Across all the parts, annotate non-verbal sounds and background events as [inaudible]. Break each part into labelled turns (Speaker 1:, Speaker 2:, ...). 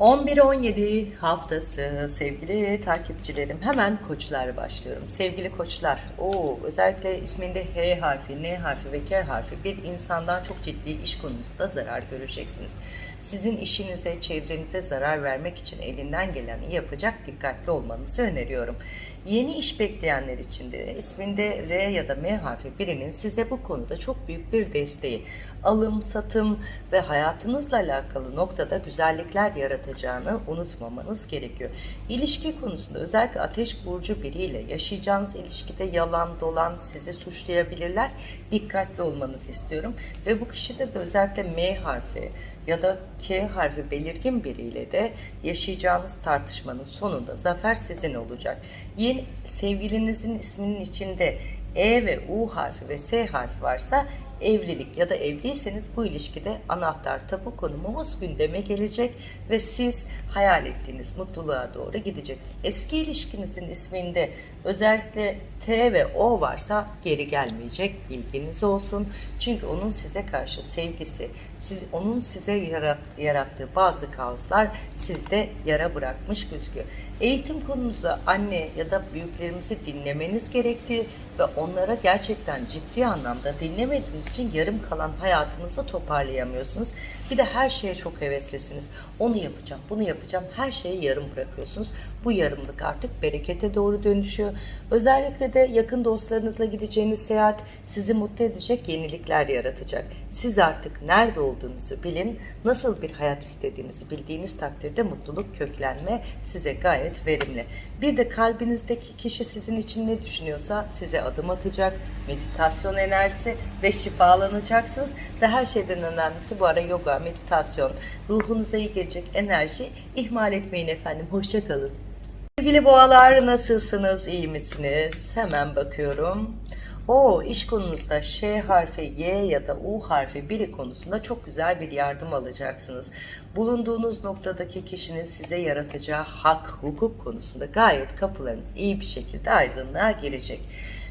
Speaker 1: 11-17 haftası sevgili takipçilerim hemen koçlar başlıyorum. Sevgili koçlar o özellikle isminde H harfi, N harfi ve K harfi bir insandan çok ciddi iş konusunda zarar göreceksiniz. Sizin işinize, çevrenize zarar vermek için elinden geleni yapacak dikkatli olmanızı öneriyorum. Yeni iş bekleyenler için de isminde R ya da M harfi birinin size bu konuda çok büyük bir desteği, alım, satım ve hayatınızla alakalı noktada güzellikler yaratacağını unutmamanız gerekiyor. İlişki konusunda özellikle ateş burcu biriyle yaşayacağınız ilişkide yalan dolan sizi suçlayabilirler. Dikkatli olmanızı istiyorum. Ve bu kişide de özellikle M harfi ya da K harfi belirgin biriyle de yaşayacağınız tartışmanın sonunda zafer sizin olacak. Yeni sevgilinizin isminin içinde E ve U harfi ve S harfi varsa evlilik ya da evliyseniz bu ilişkide anahtar tapu konumumuz gündeme gelecek ve siz hayal ettiğiniz mutluluğa doğru gideceksiniz. Eski ilişkinizin isminde özellikle T ve O varsa geri gelmeyecek bilginiz olsun. Çünkü onun size karşı sevgisi, siz, onun size yarat, yarattığı bazı kaoslar sizde yara bırakmış gözüküyor. Eğitim konunuzda anne ya da büyüklerimizi dinlemeniz gerektiği ve onlara gerçekten ciddi anlamda dinlemediğiniz için yarım kalan hayatınızı toparlayamıyorsunuz. Bir de her şeye çok heveslisiniz. Onu yapacağım, bunu yapacağım. Her şeyi yarım bırakıyorsunuz. Bu yarımlık artık berekete doğru dönüşüyor. Özellikle de yakın dostlarınızla gideceğiniz seyahat sizi mutlu edecek yenilikler yaratacak. Siz artık nerede olduğunuzu bilin, nasıl bir hayat istediğinizi bildiğiniz takdirde mutluluk köklenme size gayet verimli. Bir de kalbinizdeki kişi sizin için ne düşünüyorsa size adım atacak, meditasyon enerjisi ve şifalanacaksınız ve her şeyden önemlisi bu ara yoga, meditasyon, ruhunuza iyi gelecek enerji ihmal etmeyin efendim. Hoşça kalın. Sevgili boğalar nasılsınız, iyi misiniz? Hemen bakıyorum. O iş konunuzda Ş harfi, Y ya da U harfi biri konusunda çok güzel bir yardım alacaksınız. Bulunduğunuz noktadaki kişinin size yaratacağı hak, hukuk konusunda gayet kapılarınız iyi bir şekilde aydınlığa girecek.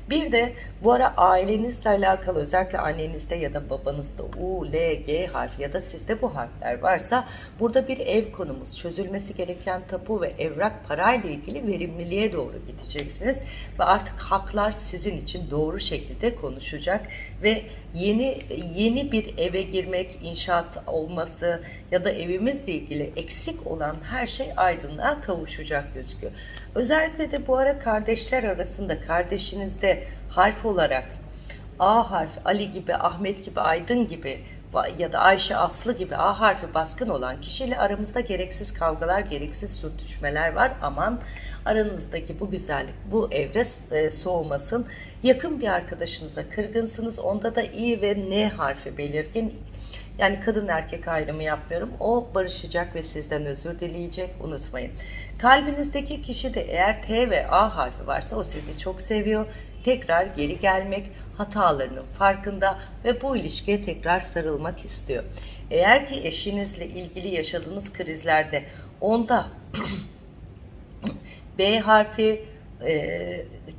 Speaker 1: Bir de bu ara ailenizle alakalı özellikle annenizde ya da babanızda U, L, G harfi ya da sizde bu harfler varsa burada bir ev konumuz çözülmesi gereken tapu ve evrak parayla ilgili verimliliğe doğru gideceksiniz ve artık haklar sizin için doğru şekilde konuşacak ve yeni yeni bir eve girmek, inşaat olması ya da evimizle ilgili eksik olan her şey aydınlığa kavuşacak gözüküyor. Özellikle de bu ara kardeşler arasında kardeşinizde harf olarak A harfi Ali gibi, Ahmet gibi, Aydın gibi ya da Ayşe Aslı gibi A harfi baskın olan kişiyle aramızda gereksiz kavgalar, gereksiz sürtüşmeler var. Aman aranızdaki bu güzellik, bu evre e, soğumasın. Yakın bir arkadaşınıza kırgınsınız. Onda da İ ve N harfi belirgin. Yani kadın erkek ayrımı yapmıyorum. O barışacak ve sizden özür dileyecek. Unutmayın. Kalbinizdeki kişi de eğer T ve A harfi varsa o sizi çok seviyor. Tekrar geri gelmek, hatalarının farkında ve bu ilişkiye tekrar sarılmak istiyor. Eğer ki eşinizle ilgili yaşadığınız krizlerde onda [clears throat] B harfi,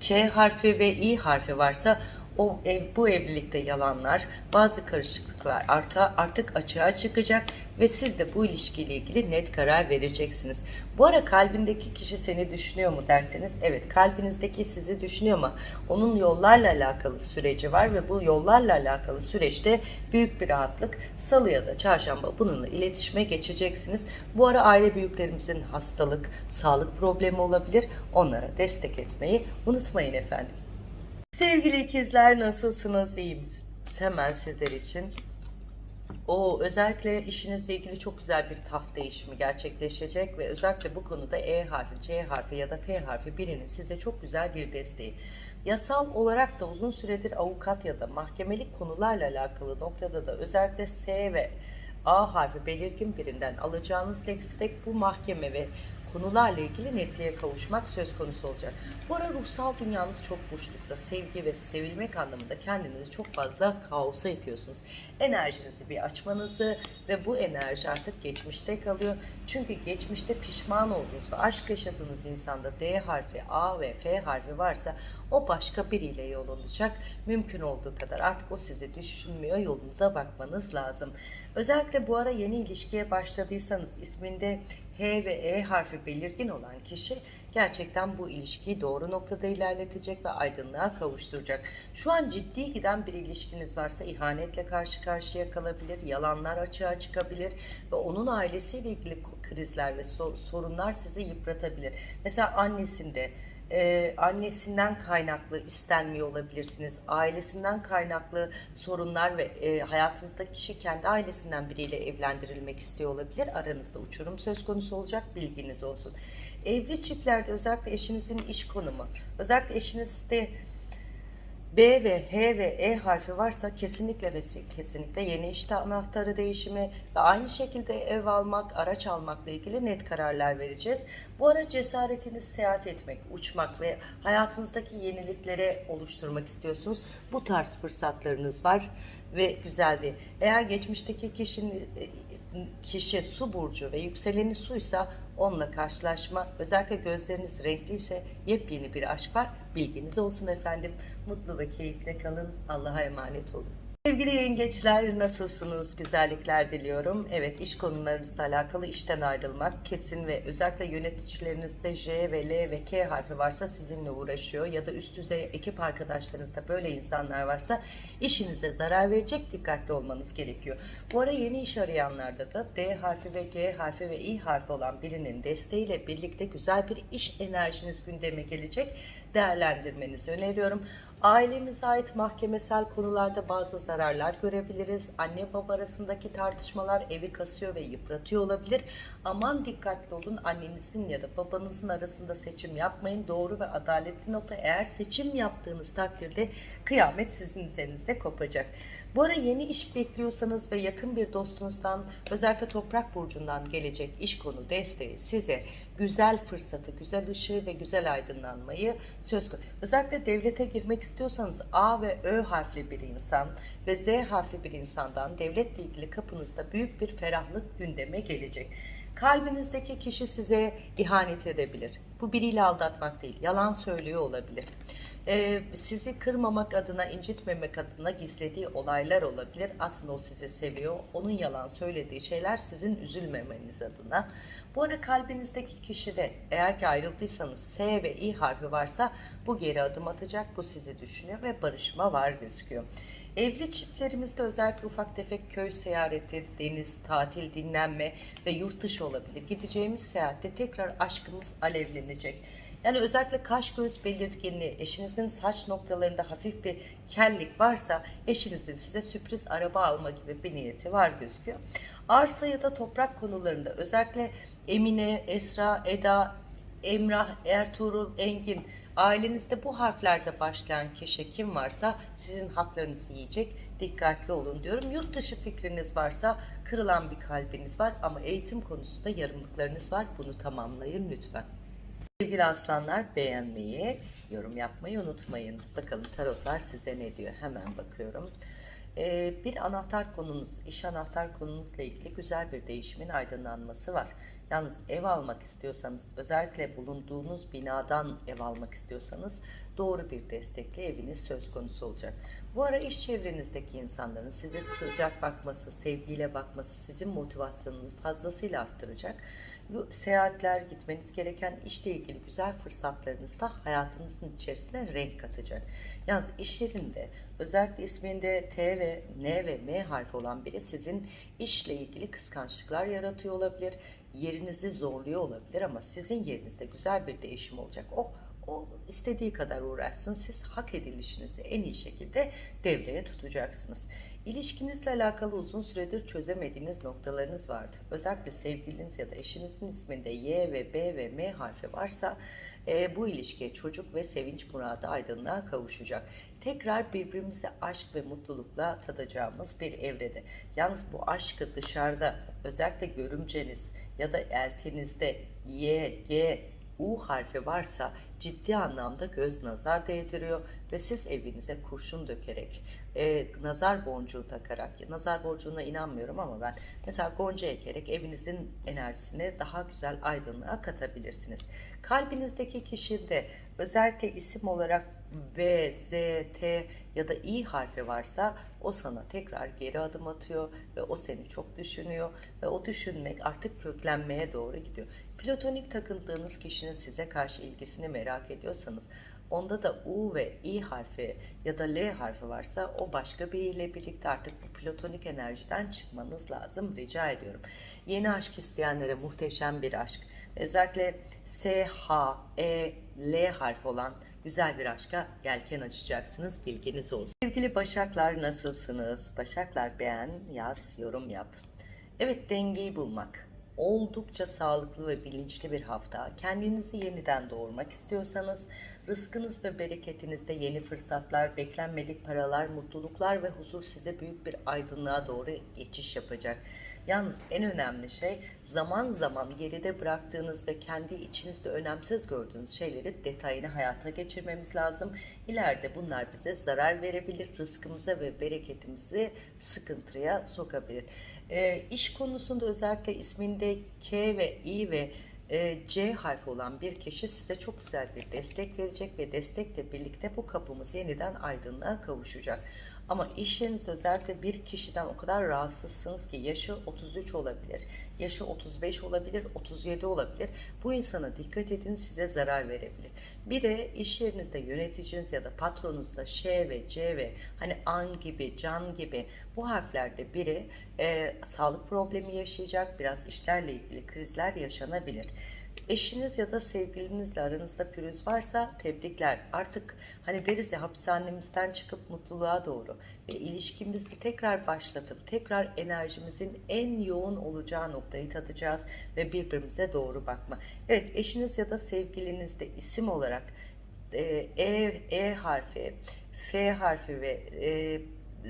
Speaker 1: K harfi ve İ harfi varsa o ev, bu evlilikte yalanlar, bazı karışıklıklar arta, artık açığa çıkacak ve siz de bu ilişkiyle ilgili net karar vereceksiniz. Bu ara kalbindeki kişi seni düşünüyor mu derseniz evet kalbinizdeki sizi düşünüyor ama onun yollarla alakalı süreci var ve bu yollarla alakalı süreçte büyük bir rahatlık salı ya da çarşamba bununla iletişime geçeceksiniz. Bu ara aile büyüklerimizin hastalık, sağlık problemi olabilir. Onlara destek etmeyi unutmayın efendim. Sevgili ikizler nasılsınız? İyi misiniz? Hemen sizler için. O özellikle işinizle ilgili çok güzel bir taht değişimi gerçekleşecek ve özellikle bu konuda E harfi, C harfi ya da P harfi birinin size çok güzel bir desteği. Yasal olarak da uzun süredir avukat ya da mahkemelik konularla alakalı noktada da özellikle S ve A harfi belirgin birinden alacağınız destek bu mahkeme ve konularla ilgili netliğe kavuşmak söz konusu olacak. Bu ara ruhsal dünyanız çok boşlukta. Sevgi ve sevilmek anlamında kendinizi çok fazla kaosa itiyorsunuz. Enerjinizi bir açmanızı ve bu enerji artık geçmişte kalıyor. Çünkü geçmişte pişman olduğunuz ve aşk yaşadığınız insanda D harfi, A ve F harfi varsa o başka biriyle yol alacak. Mümkün olduğu kadar artık o sizi düşünmüyor. Yolunuza bakmanız lazım. Özellikle bu ara yeni ilişkiye başladıysanız isminde H ve E harfi belirgin olan kişi gerçekten bu ilişkiyi doğru noktada ilerletecek ve aydınlığa kavuşturacak. Şu an ciddi giden bir ilişkiniz varsa ihanetle karşı karşıya kalabilir, yalanlar açığa çıkabilir ve onun ailesiyle ilgili krizler ve so- sorunlar sizi yıpratabilir. Mesela annesinde e, annesinden kaynaklı istenmiyor olabilirsiniz. Ailesinden kaynaklı sorunlar ve e, hayatınızdaki kişi kendi ailesinden biriyle evlendirilmek istiyor olabilir. Aranızda uçurum söz konusu olacak bilginiz olsun. Evli çiftlerde özellikle eşinizin iş konumu, özellikle eşinizde B ve H ve E harfi varsa kesinlikle ve kesinlikle yeni işte anahtarı değişimi ve aynı şekilde ev almak, araç almakla ilgili net kararlar vereceğiz. Bu ara cesaretiniz seyahat etmek, uçmak ve hayatınızdaki yeniliklere oluşturmak istiyorsunuz. Bu tarz fırsatlarınız var ve güzeldi. Eğer geçmişteki kişinin kişi su burcu ve yükseleni suysa onunla karşılaşma, özellikle gözleriniz renkliyse yepyeni bir aşk var. Bilginiz olsun efendim. Mutlu ve keyifle kalın. Allah'a emanet olun. Sevgili yengeçler nasılsınız? Güzellikler diliyorum. Evet iş konularınızla alakalı işten ayrılmak kesin ve özellikle yöneticilerinizde J ve L ve K harfi varsa sizinle uğraşıyor ya da üst düzey ekip arkadaşlarınızda böyle insanlar varsa işinize zarar verecek dikkatli olmanız gerekiyor. Bu ara yeni iş arayanlarda da D harfi ve G harfi ve İ harfi olan birinin desteğiyle birlikte güzel bir iş enerjiniz gündeme gelecek. Değerlendirmenizi öneriyorum. Ailemize ait mahkemesel konularda bazı zararlar görebiliriz. Anne baba arasındaki tartışmalar evi kasıyor ve yıpratıyor olabilir. Aman dikkatli olun annenizin ya da babanızın arasında seçim yapmayın. Doğru ve adaletli nokta eğer seçim yaptığınız takdirde kıyamet sizin üzerinizde kopacak. Bu ara yeni iş bekliyorsanız ve yakın bir dostunuzdan özellikle toprak burcundan gelecek iş konu desteği size güzel fırsatı, güzel ışığı ve güzel aydınlanmayı söz konusu. Özellikle devlete girmek istiyorsanız A ve Ö harfli bir insan ve Z harfli bir insandan devletle ilgili kapınızda büyük bir ferahlık gündeme gelecek. Kalbinizdeki kişi size ihanet edebilir. Bu biriyle aldatmak değil, yalan söylüyor olabilir. Ee, sizi kırmamak adına, incitmemek adına gizlediği olaylar olabilir. Aslında o sizi seviyor. Onun yalan söylediği şeyler sizin üzülmemeniz adına. Bu ara kalbinizdeki kişi de eğer ki ayrıldıysanız S ve İ harfi varsa bu geri adım atacak, bu sizi düşünüyor ve barışma var gözüküyor. Evli çiftlerimizde özellikle ufak tefek köy seyahati, deniz, tatil, dinlenme ve yurt dışı olabilir. Gideceğimiz seyahatte tekrar aşkımız alevlenecek. Yani özellikle kaş göz belirginliği, eşinizin saç noktalarında hafif bir kellik varsa eşinizin size sürpriz araba alma gibi bir niyeti var gözüküyor. Arsa ya da toprak konularında özellikle Emine, Esra, Eda, Emrah, Ertuğrul, Engin ailenizde bu harflerde başlayan kişi kim varsa sizin haklarınızı yiyecek. Dikkatli olun diyorum. Yurt dışı fikriniz varsa kırılan bir kalbiniz var ama eğitim konusunda yarımlıklarınız var. Bunu tamamlayın lütfen. Sevgili aslanlar beğenmeyi, yorum yapmayı unutmayın. Bakalım tarotlar size ne diyor? Hemen bakıyorum. Ee, bir anahtar konunuz, iş anahtar konunuzla ilgili güzel bir değişimin aydınlanması var. Yalnız ev almak istiyorsanız, özellikle bulunduğunuz binadan ev almak istiyorsanız doğru bir destekli eviniz söz konusu olacak. Bu ara iş çevrenizdeki insanların size sıcak bakması, sevgiyle bakması sizin motivasyonunu fazlasıyla arttıracak. Bu seyahatler, gitmeniz gereken işle ilgili güzel fırsatlarınız da hayatınızın içerisine renk katacak. Yalnız iş yerinde özellikle isminde T ve N ve M harfi olan biri sizin işle ilgili kıskançlıklar yaratıyor olabilir. Yerinizi zorluyor olabilir ama sizin yerinizde güzel bir değişim olacak. O o istediği kadar uğraşsın. Siz hak edilişinizi en iyi şekilde devreye tutacaksınız. İlişkinizle alakalı uzun süredir çözemediğiniz noktalarınız vardı. Özellikle sevgiliniz ya da eşinizin isminde Y ve B ve M harfi varsa e, bu ilişkiye çocuk ve sevinç muradı aydınlığa kavuşacak. Tekrar birbirimize aşk ve mutlulukla tadacağımız bir evrede. Yalnız bu aşkı dışarıda özellikle görümceniz ya da eltinizde Y, G, U harfi varsa ciddi anlamda göz nazar değdiriyor ve siz evinize kurşun dökerek, e, nazar boncuğu takarak, nazar boncuğuna inanmıyorum ama ben mesela gonca ekerek evinizin enerjisini daha güzel aydınlığa katabilirsiniz. Kalbinizdeki kişide özellikle isim olarak V, Z, T ya da İ harfi varsa o sana tekrar geri adım atıyor ve o seni çok düşünüyor ve o düşünmek artık köklenmeye doğru gidiyor. Platonik takıldığınız kişinin size karşı ilgisini merak ediyorsanız onda da U ve İ harfi ya da L harfi varsa o başka biriyle birlikte artık bu platonik enerjiden çıkmanız lazım rica ediyorum. Yeni aşk isteyenlere muhteşem bir aşk. Özellikle S, H, E, L harfi olan güzel bir aşka yelken açacaksınız. Bilginiz olsun. Sevgili Başaklar nasılsınız? Başaklar beğen, yaz, yorum yap. Evet dengeyi bulmak. Oldukça sağlıklı ve bilinçli bir hafta. Kendinizi yeniden doğurmak istiyorsanız rızkınız ve bereketinizde yeni fırsatlar, beklenmedik paralar, mutluluklar ve huzur size büyük bir aydınlığa doğru geçiş yapacak. Yalnız en önemli şey zaman zaman geride bıraktığınız ve kendi içinizde önemsiz gördüğünüz şeyleri detayını hayata geçirmemiz lazım. İleride bunlar bize zarar verebilir, rızkımıza ve bereketimizi sıkıntıya sokabilir. Ee, iş konusunda özellikle isminde K ve İ ve e, C harfi olan bir kişi size çok güzel bir destek verecek ve destekle birlikte bu kapımız yeniden aydınlığa kavuşacak. Ama iş yerinizde özellikle bir kişiden o kadar rahatsızsınız ki yaşı 33 olabilir, yaşı 35 olabilir, 37 olabilir. Bu insana dikkat edin size zarar verebilir. Bir de iş yerinizde yöneticiniz ya da patronunuzda Ş ve C ve hani an gibi, can gibi bu harflerde biri e, sağlık problemi yaşayacak, biraz işlerle ilgili krizler yaşanabilir. Eşiniz ya da sevgilinizle aranızda pürüz varsa tebrikler. Artık hani deriz ya hapishanemizden çıkıp mutluluğa doğru ve ilişkimizi tekrar başlatıp tekrar enerjimizin en yoğun olacağı noktayı tadacağız ve birbirimize doğru bakma. Evet eşiniz ya da sevgilinizde isim olarak e, E, e harfi, F harfi ve e,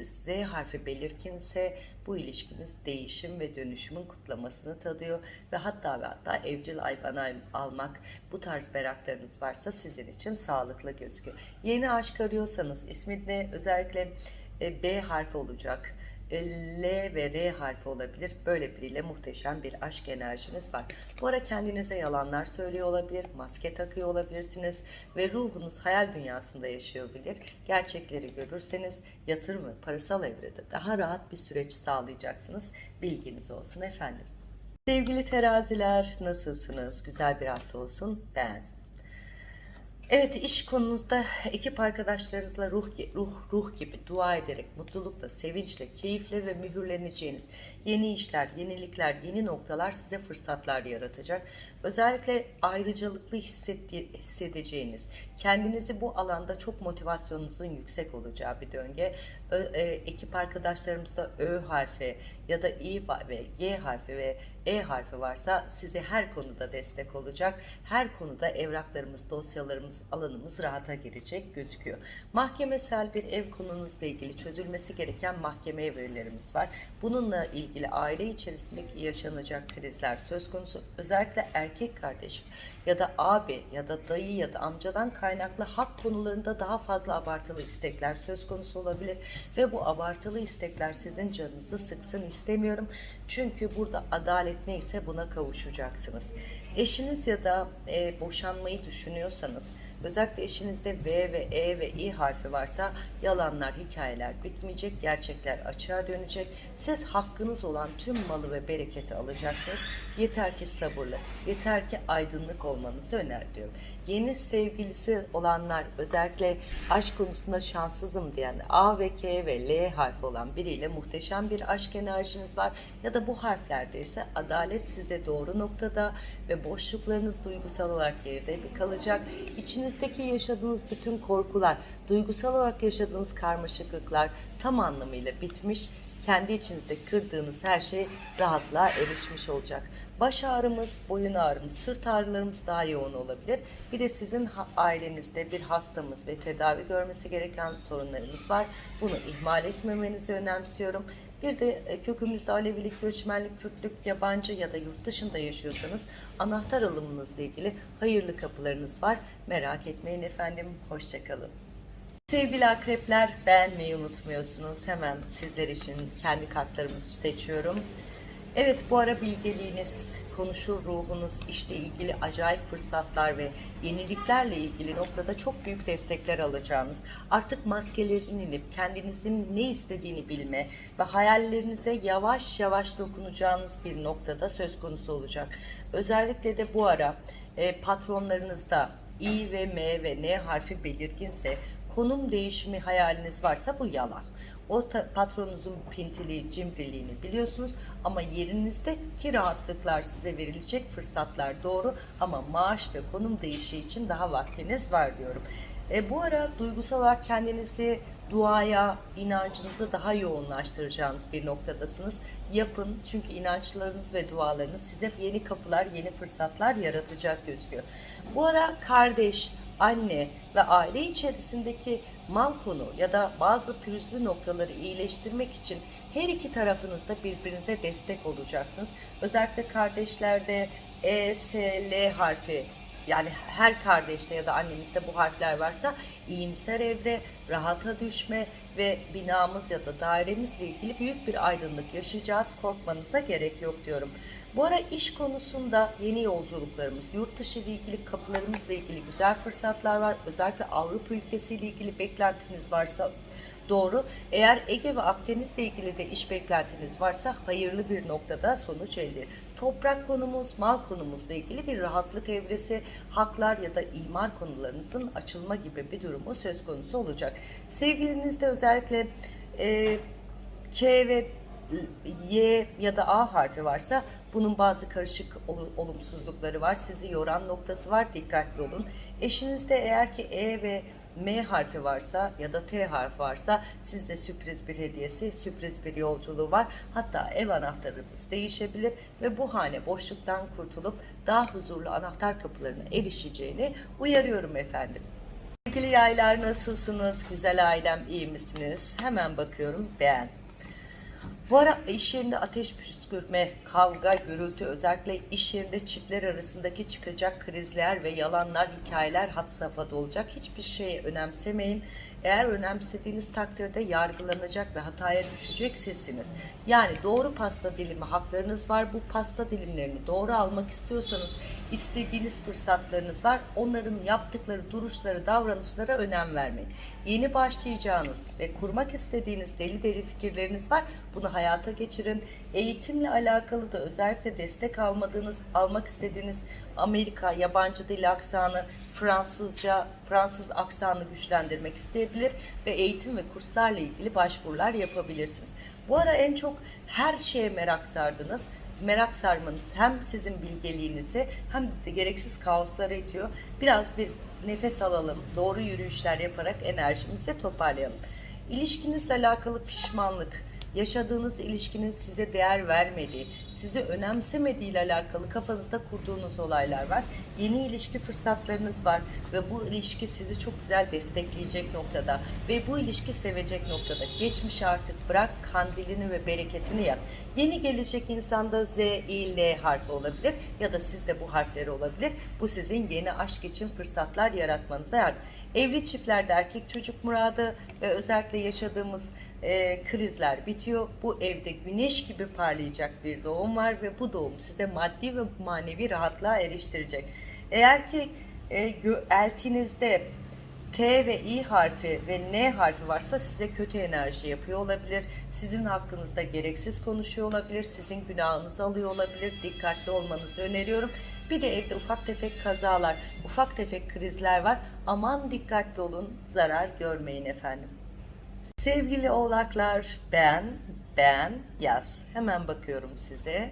Speaker 1: Z harfi belirginse bu ilişkimiz değişim ve dönüşümün kutlamasını tadıyor ve hatta ve hatta evcil hayvan al- almak bu tarz meraklarınız varsa sizin için sağlıklı gözüküyor. Yeni aşk arıyorsanız isminde özellikle e, B harfi olacak. L ve R harfi olabilir. Böyle biriyle muhteşem bir aşk enerjiniz var. Bu ara kendinize yalanlar söylüyor olabilir, maske takıyor olabilirsiniz ve ruhunuz hayal dünyasında yaşıyor olabilir. Gerçekleri görürseniz yatırım ve parasal evrede daha rahat bir süreç sağlayacaksınız. Bilginiz olsun efendim. Sevgili teraziler nasılsınız? Güzel bir hafta olsun. Ben. Evet iş konunuzda ekip arkadaşlarınızla ruh ruh ruh gibi dua ederek mutlulukla, sevinçle, keyifle ve mühürleneceğiniz yeni işler, yenilikler, yeni noktalar size fırsatlar yaratacak. Özellikle ayrıcalıklı hissedeceğiniz, kendinizi bu alanda çok motivasyonunuzun yüksek olacağı bir döngü. Ö, e, ekip arkadaşlarımızda Ö harfi ya da İ ve G harfi ve E harfi varsa size her konuda destek olacak. Her konuda evraklarımız, dosyalarımız, alanımız rahata girecek gözüküyor. Mahkemesel bir ev konunuzla ilgili çözülmesi gereken mahkeme evrelerimiz var. Bununla ilgili aile içerisindeki yaşanacak krizler söz konusu. Özellikle erkek kardeş ya da abi ya da dayı ya da amcadan kaynaklı hak konularında daha fazla abartılı istekler söz konusu olabilir ve bu abartılı istekler sizin canınızı sıksın istemiyorum. Çünkü burada adalet neyse buna kavuşacaksınız. Eşiniz ya da e, boşanmayı düşünüyorsanız özellikle eşinizde V ve E ve İ harfi varsa yalanlar, hikayeler bitmeyecek, gerçekler açığa dönecek. Siz hakkınız olan tüm malı ve bereketi alacaksınız. Yeter ki sabırlı, yeter ki aydınlık olmanızı öneriyorum. Yeni sevgilisi olanlar özellikle aşk konusunda şanssızım diyen A ve K ve L harfi olan biriyle muhteşem bir aşk enerjiniz var. Ya da bu harflerde ise adalet size doğru noktada ve boşluklarınız duygusal olarak geride kalacak. İçinizdeki yaşadığınız bütün korkular, duygusal olarak yaşadığınız karmaşıklıklar tam anlamıyla bitmiş kendi içinizde kırdığınız her şey rahatlığa erişmiş olacak. Baş ağrımız, boyun ağrımız, sırt ağrılarımız daha yoğun olabilir. Bir de sizin ailenizde bir hastamız ve tedavi görmesi gereken sorunlarımız var. Bunu ihmal etmemenizi önemsiyorum. Bir de e, kökümüzde Alevilik, göçmenlik, Kürtlük, yabancı ya da yurt dışında yaşıyorsanız anahtar alımınızla ilgili hayırlı kapılarınız var. Merak etmeyin efendim. Hoşçakalın. Sevgili akrepler beğenmeyi unutmuyorsunuz. Hemen sizler için kendi kartlarımızı seçiyorum. Evet bu ara bilgeliğiniz konuşur ruhunuz, işle ilgili acayip fırsatlar ve yeniliklerle ilgili noktada çok büyük destekler alacağınız, artık maskelerin inip kendinizin ne istediğini bilme ve hayallerinize yavaş yavaş dokunacağınız bir noktada söz konusu olacak. Özellikle de bu ara e, patronlarınızda İ ve M ve N harfi belirginse konum değişimi hayaliniz varsa bu yalan. O patronunuzun pintiliği, cimriliğini biliyorsunuz ama yerinizdeki rahatlıklar size verilecek fırsatlar doğru ama maaş ve konum değişi için daha vaktiniz var diyorum. E, bu ara duygusal olarak kendinizi duaya, inancınızı daha yoğunlaştıracağınız bir noktadasınız. Yapın çünkü inançlarınız ve dualarınız size yeni kapılar, yeni fırsatlar yaratacak gözüküyor. Bu ara kardeş, anne ve aile içerisindeki mal konu ya da bazı pürüzlü noktaları iyileştirmek için her iki tarafınızda birbirinize destek olacaksınız. Özellikle kardeşlerde E, S, L harfi yani her kardeşte ya da annenizde bu harfler varsa iyimser evre, rahata düşme ve binamız ya da dairemizle ilgili büyük bir aydınlık yaşayacağız. Korkmanıza gerek yok diyorum. Bu ara iş konusunda yeni yolculuklarımız, yurt dışı ile ilgili kapılarımızla ilgili güzel fırsatlar var. Özellikle Avrupa ülkesiyle ilgili beklentiniz varsa Doğru. Eğer Ege ve Akdeniz'le ilgili de iş beklentiniz varsa hayırlı bir noktada sonuç elde. Toprak konumuz, mal konumuzla ilgili bir rahatlık evresi, haklar ya da imar konularınızın açılma gibi bir durumu söz konusu olacak. Sevgilinizde özellikle e, K ve Y ya da A harfi varsa bunun bazı karışık ol- olumsuzlukları var. Sizi yoran noktası var. Dikkatli olun. Eşinizde eğer ki E ve M harfi varsa ya da T harfi varsa size sürpriz bir hediyesi, sürpriz bir yolculuğu var. Hatta ev anahtarınız değişebilir ve bu hane boşluktan kurtulup daha huzurlu anahtar kapılarına erişeceğini uyarıyorum efendim. Sevgili yaylar nasılsınız? Güzel ailem iyi misiniz? Hemen bakıyorum beğen. Bu ara iş yerinde ateş püskürtme, kavga, gürültü özellikle iş yerinde çiftler arasındaki çıkacak krizler ve yalanlar, hikayeler had safhada olacak. Hiçbir şeyi önemsemeyin. Eğer önemsediğiniz takdirde yargılanacak ve hataya düşecek sizsiniz. Yani doğru pasta dilimi haklarınız var. Bu pasta dilimlerini doğru almak istiyorsanız istediğiniz fırsatlarınız var. Onların yaptıkları duruşları, davranışlara önem vermeyin. Yeni başlayacağınız ve kurmak istediğiniz deli deli fikirleriniz var. Bunu hayata geçirin. Eğitimle alakalı da özellikle destek almadığınız, almak istediğiniz Amerika, yabancı dil aksanı, Fransızca, Fransız aksanı güçlendirmek isteyebilir ve eğitim ve kurslarla ilgili başvurular yapabilirsiniz. Bu ara en çok her şeye merak sardınız merak sarmanız hem sizin bilgeliğinizi hem de gereksiz kaoslara itiyor. Biraz bir nefes alalım, doğru yürüyüşler yaparak enerjimizi toparlayalım. İlişkinizle alakalı pişmanlık, yaşadığınız ilişkinin size değer vermediği, sizi önemsemediği ile alakalı kafanızda kurduğunuz olaylar var. Yeni ilişki fırsatlarınız var ve bu ilişki sizi çok güzel destekleyecek noktada ve bu ilişki sevecek noktada. Geçmişi artık bırak, kandilini ve bereketini yak. Yeni gelecek insanda Z, İ, L harfi olabilir ya da sizde bu harfleri olabilir. Bu sizin yeni aşk için fırsatlar yaratmanıza yardım. Evli çiftlerde erkek çocuk muradı ve özellikle yaşadığımız e, krizler bitiyor. Bu evde güneş gibi parlayacak bir doğum var ve bu doğum size maddi ve manevi rahatlığa eriştirecek. Eğer ki e, eltinizde T ve İ harfi ve N harfi varsa size kötü enerji yapıyor olabilir. Sizin hakkınızda gereksiz konuşuyor olabilir. Sizin günahınızı alıyor olabilir. Dikkatli olmanızı öneriyorum. Bir de evde ufak tefek kazalar, ufak tefek krizler var. Aman dikkatli olun, zarar görmeyin efendim. Sevgili oğlaklar beğen, beğen, yaz. Hemen bakıyorum size.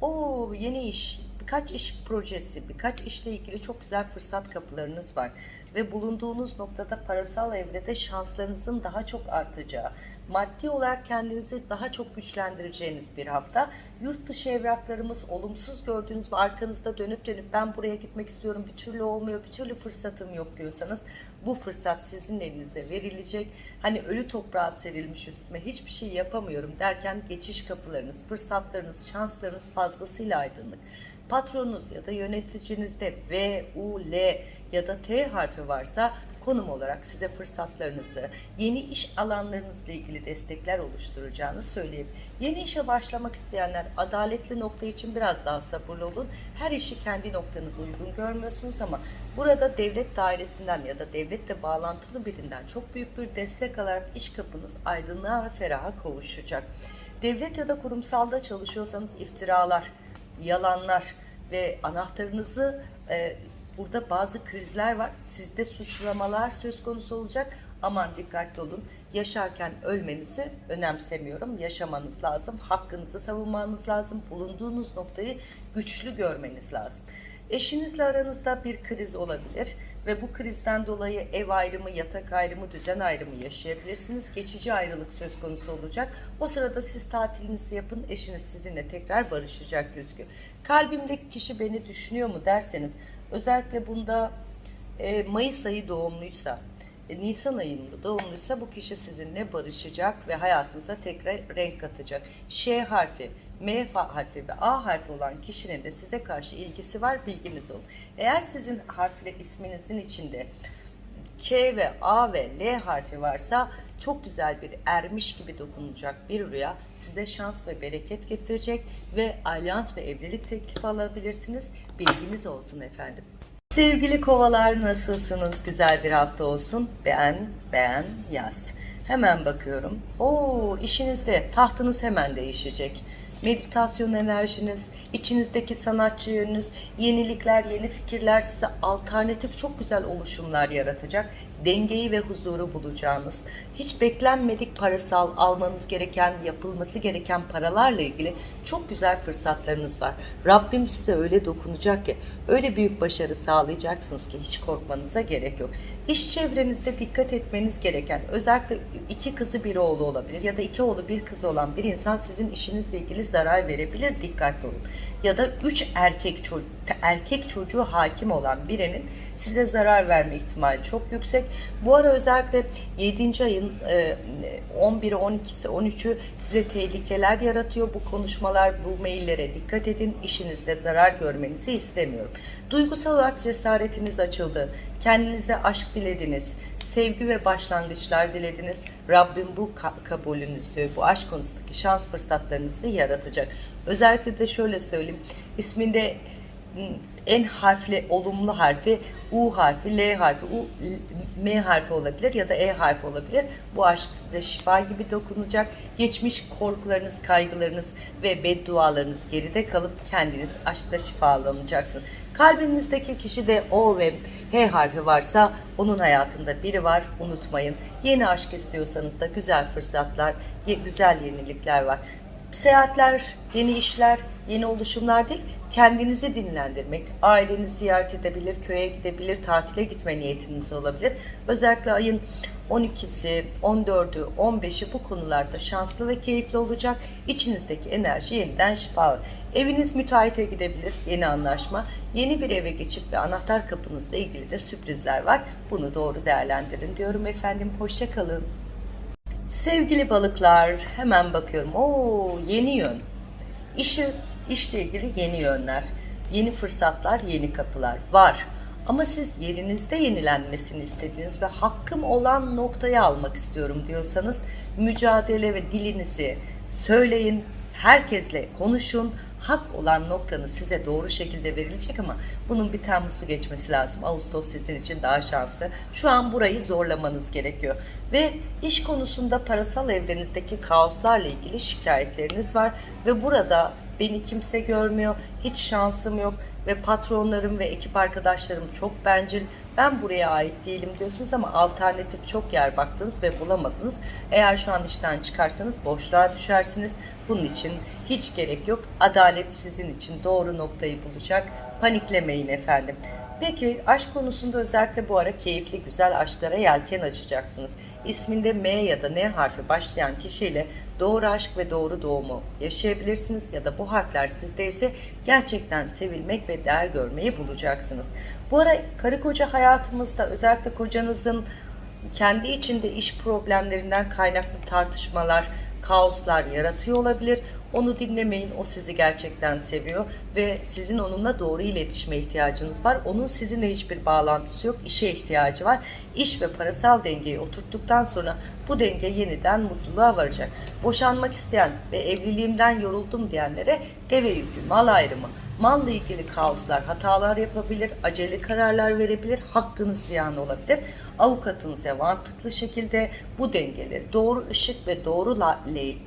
Speaker 1: Oo yeni iş, birkaç iş projesi, birkaç işle ilgili çok güzel fırsat kapılarınız var. Ve bulunduğunuz noktada parasal evrede şanslarınızın daha çok artacağı, maddi olarak kendinizi daha çok güçlendireceğiniz bir hafta. Yurt dışı evraklarımız olumsuz gördüğünüz ve arkanızda dönüp dönüp ben buraya gitmek istiyorum bir türlü olmuyor, bir türlü fırsatım yok diyorsanız bu fırsat sizin elinize verilecek. Hani ölü toprağa serilmiş üstüme hiçbir şey yapamıyorum derken geçiş kapılarınız, fırsatlarınız, şanslarınız fazlasıyla aydınlık. Patronunuz ya da yöneticinizde V, U, L ya da T harfi varsa konum olarak size fırsatlarınızı, yeni iş alanlarınızla ilgili destekler oluşturacağını söyleyeyim. Yeni işe başlamak isteyenler adaletli nokta için biraz daha sabırlı olun. Her işi kendi noktanıza uygun görmüyorsunuz ama burada devlet dairesinden ya da devletle bağlantılı birinden çok büyük bir destek alarak iş kapınız aydınlığa ve feraha kavuşacak. Devlet ya da kurumsalda çalışıyorsanız iftiralar, yalanlar ve anahtarınızı e, burada bazı krizler var. Sizde suçlamalar söz konusu olacak. Aman dikkatli olun. Yaşarken ölmenizi önemsemiyorum. Yaşamanız lazım. Hakkınızı savunmanız lazım. Bulunduğunuz noktayı güçlü görmeniz lazım. Eşinizle aranızda bir kriz olabilir ve bu krizden dolayı ev ayrımı, yatak ayrımı, düzen ayrımı yaşayabilirsiniz. Geçici ayrılık söz konusu olacak. O sırada siz tatilinizi yapın, eşiniz sizinle tekrar barışacak gözüküyor. Kalbimdeki kişi beni düşünüyor mu derseniz, özellikle bunda e, Mayıs ayı doğumluysa, e, Nisan ayında doğumluysa bu kişi sizinle barışacak ve hayatınıza tekrar renk katacak. Ş harfi, M harfi ve A harfi olan kişinin de size karşı ilgisi var bilginiz olun. Eğer sizin harfle isminizin içinde K ve A ve L harfi varsa çok güzel bir ermiş gibi dokunacak bir rüya size şans ve bereket getirecek ve alyans ve evlilik teklifi alabilirsiniz. Bilginiz olsun efendim. Sevgili kovalar nasılsınız? Güzel bir hafta olsun. Beğen, beğen, yaz. Hemen bakıyorum. Oo, işinizde tahtınız hemen değişecek. Meditasyon enerjiniz, içinizdeki sanatçı yönünüz, yenilikler, yeni fikirler size alternatif çok güzel oluşumlar yaratacak. Dengeyi ve huzuru bulacağınız, hiç beklenmedik parasal almanız gereken, yapılması gereken paralarla ilgili çok güzel fırsatlarınız var. Rabbim size öyle dokunacak ki, öyle büyük başarı sağlayacaksınız ki hiç korkmanıza gerek yok. İş çevrenizde dikkat etmeniz gereken, özellikle iki kızı bir oğlu olabilir ya da iki oğlu bir kızı olan bir insan sizin işinizle ilgili zarar verebilir. Dikkatli olun. Ya da üç erkek çocuğu, erkek çocuğu hakim olan birinin size zarar verme ihtimali çok yüksek. Bu ara özellikle 7. ayın 11'i, 12'si, 13'ü size tehlikeler yaratıyor. Bu konuşmalar, bu maillere dikkat edin. İşinizde zarar görmenizi istemiyorum. Duygusal olarak cesaretiniz açıldı. Kendinize aşk dilediniz sevgi ve başlangıçlar dilediniz. Rabbim bu kabulünüzü, bu aşk konusundaki şans fırsatlarınızı yaratacak. Özellikle de şöyle söyleyeyim. isminde en harfli olumlu harfi U harfi, L harfi, U, M harfi olabilir ya da E harfi olabilir. Bu aşk size şifa gibi dokunacak. Geçmiş korkularınız, kaygılarınız ve beddualarınız geride kalıp kendiniz aşkla şifalanacaksınız. Kalbinizdeki kişi de O ve H harfi varsa onun hayatında biri var unutmayın. Yeni aşk istiyorsanız da güzel fırsatlar, güzel yenilikler var. Seyahatler, yeni işler, yeni oluşumlar değil, kendinizi dinlendirmek, ailenizi ziyaret edebilir, köye gidebilir, tatile gitme niyetiniz olabilir. Özellikle ayın 12'si, 14'ü, 15'i bu konularda şanslı ve keyifli olacak. İçinizdeki enerji yeniden şifalı. Eviniz müteahhite gidebilir, yeni anlaşma. Yeni bir eve geçip ve anahtar kapınızla ilgili de sürprizler var. Bunu doğru değerlendirin diyorum efendim. Hoşçakalın. Sevgili balıklar hemen bakıyorum. Oo yeni yön. İşi, işle ilgili yeni yönler, yeni fırsatlar, yeni kapılar var. Ama siz yerinizde yenilenmesini istediğiniz ve hakkım olan noktayı almak istiyorum diyorsanız mücadele ve dilinizi söyleyin, herkesle konuşun. Hak olan noktanız size doğru şekilde verilecek ama bunun bir Temmuz'u geçmesi lazım. Ağustos sizin için daha şanslı. Şu an burayı zorlamanız gerekiyor. Ve iş konusunda parasal evrenizdeki kaoslarla ilgili şikayetleriniz var. Ve burada beni kimse görmüyor, hiç şansım yok ve patronlarım ve ekip arkadaşlarım çok bencil. Ben buraya ait değilim diyorsunuz ama alternatif çok yer baktınız ve bulamadınız. Eğer şu an işten çıkarsanız boşluğa düşersiniz. Bunun için hiç gerek yok. Adalet sizin için doğru noktayı bulacak. Paniklemeyin efendim. Peki aşk konusunda özellikle bu ara keyifli güzel aşklara yelken açacaksınız. İsminde M ya da N harfi başlayan kişiyle doğru aşk ve doğru doğumu yaşayabilirsiniz ya da bu harfler sizde ise gerçekten sevilmek ve değer görmeyi bulacaksınız. Bu ara karı koca hayatımızda özellikle kocanızın kendi içinde iş problemlerinden kaynaklı tartışmalar, kaoslar yaratıyor olabilir. Onu dinlemeyin. O sizi gerçekten seviyor ve sizin onunla doğru iletişime ihtiyacınız var. Onun sizinle hiçbir bağlantısı yok. İşe ihtiyacı var. İş ve parasal dengeyi oturttuktan sonra bu denge yeniden mutluluğa varacak. Boşanmak isteyen ve evliliğimden yoruldum diyenlere deve yüklü mal ayrımı, malla ilgili kaoslar, hatalar yapabilir, acele kararlar verebilir, hakkınız ziyan olabilir. Avukatınıza mantıklı şekilde bu dengeleri doğru ışık ve doğru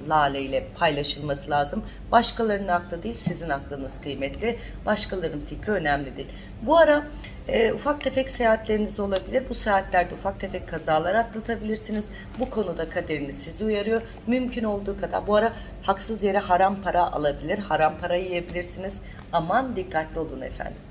Speaker 1: lale, ile paylaşılması lazım. Başkalarının aklı değil, sizin aklınız kıymetli. Başkalarının fikri önemli değil. Bu ara e, ufak tefek seyahatleriniz olabilir. Bu seyahatlerde ufak tefek kazalar atlatabilirsiniz. Bu konuda kaderiniz sizi uyarıyor. Mümkün olduğu kadar bu ara haksız yere haram para alabilir, haram para yiyebilirsiniz. Aman dikkatli olun efendim.